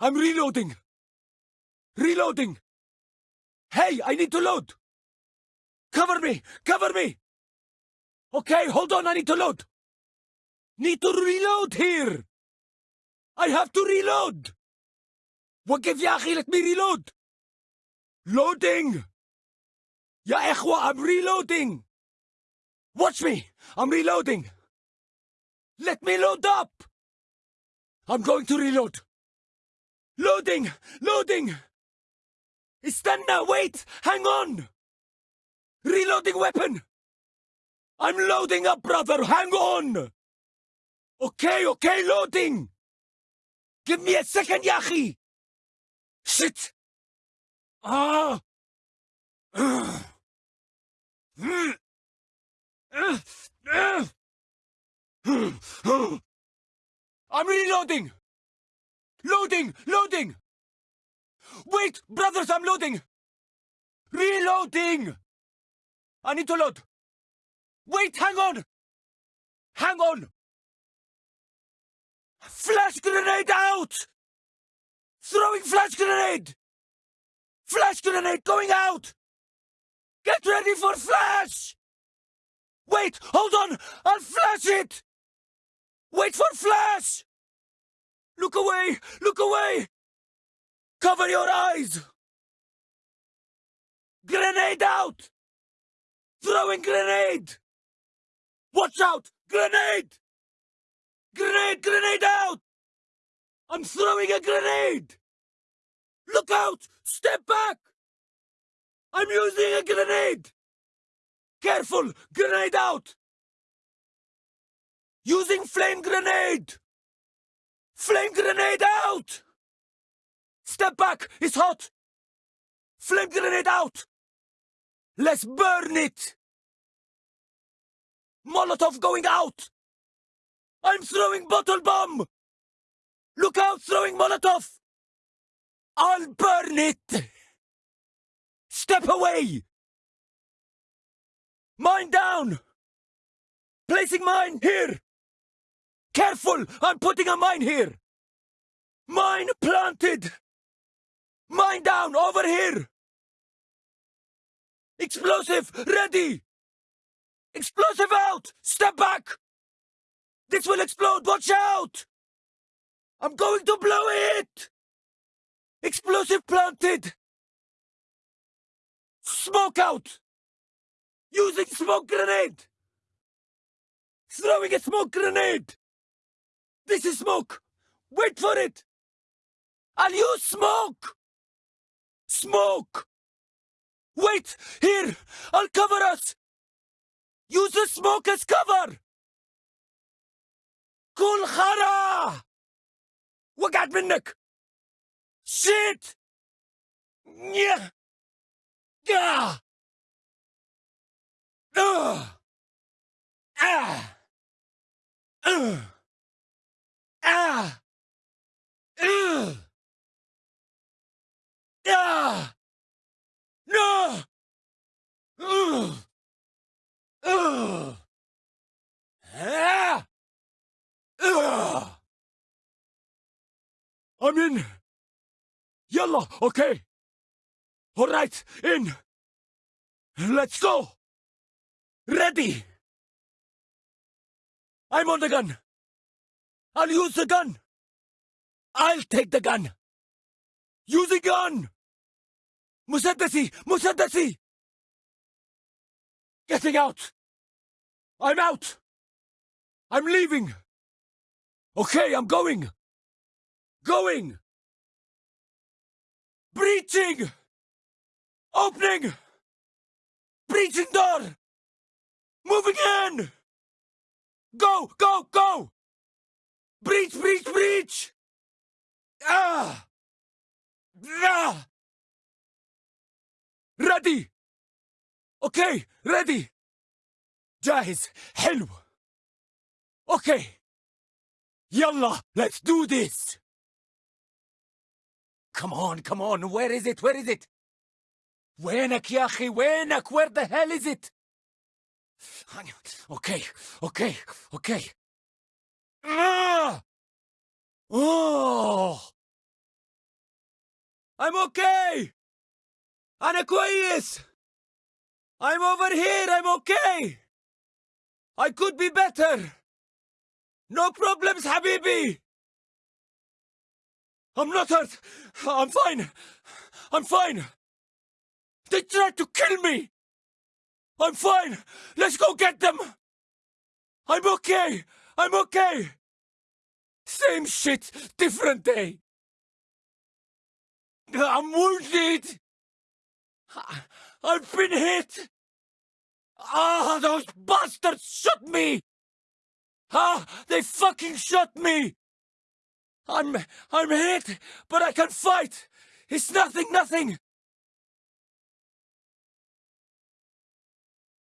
I'm reloading. Reloading. Hey, I need to load. Cover me. Cover me. Okay, hold on. I need to load. Need to reload here. I have to reload. وقف يا أخي let me reload. Loading. يا إخوة I'm reloading. Watch me. I'm reloading. Let me load up. I'm going to reload. Loading! Loading! Istana, wait! Hang on! Reloading weapon! I'm loading up, brother! Hang on! Okay, okay, loading! Give me a second, Yahi! Shit! Ah! I'm reloading! Loading! Loading! Wait! Brothers, I'm loading! Reloading! I need to load! Wait, hang on! Hang on! Flash grenade out! Throwing flash grenade! Flash grenade going out! Get ready for flash! Wait, hold on! I'll flash it! Wait for flash! Look away! Look away! Cover your eyes! Grenade out! Throwing grenade! Watch out! Grenade! Grenade! Grenade out! I'm throwing a grenade! Look out! Step back! I'm using a grenade! Careful! Grenade out! Using flame grenade! Flame grenade out! Step back! It's hot! Flame grenade out! Let's burn it! Molotov going out! I'm throwing bottle bomb! Look out, throwing Molotov! I'll burn it! Step away! Mine down! Placing mine here! Careful! I'm putting a mine here! Mine planted! Mine down, over here! Explosive, ready! Explosive out! Step back! This will explode, watch out! I'm going to blow it! Explosive planted! Smoke out! Using smoke grenade! Throwing a smoke grenade! This is smoke! Wait for it! I'll use smoke! Smoke! Wait! Here! I'll cover us! Use the smoke as cover! كل خرا! وقعت منك! Shit! Yeah! Ah! Ugh! Ah! Ugh! Ah! Ugh! Ah! No! Ugh! Ugh! Ah! Ugh! I'm in! Yalla, okay! Alright, in! Let's go! Ready! I'm on the gun! I'll use the gun. I'll take the gun. Using gun. Musaddasi, Musaddasi. Getting out. I'm out. I'm leaving. Okay, I'm going. Going. Breaching. Opening. Breaching door. Moving in. Go, go, go. Breach, breach, breach! Ah! Ah! Ready! Okay, ready! جاهز حلو Okay! يلا, let's do this! Come on, come on, where is it, where is it? وينك يا أخي وينك where the hell is it okay okay okay Ah! Oh! I'm okay! Anakoidis! I'm over here, I'm okay! I could be better! No problems, Habibi! I'm not hurt! I'm fine! I'm fine! They tried to kill me! I'm fine! Let's go get them! I'm okay! I'm okay! Same shit, different day! I'm wounded! I've been hit! Ah, those bastards shot me! Ah, they fucking shot me! I'm, I'm hit, but I can fight! It's nothing, nothing!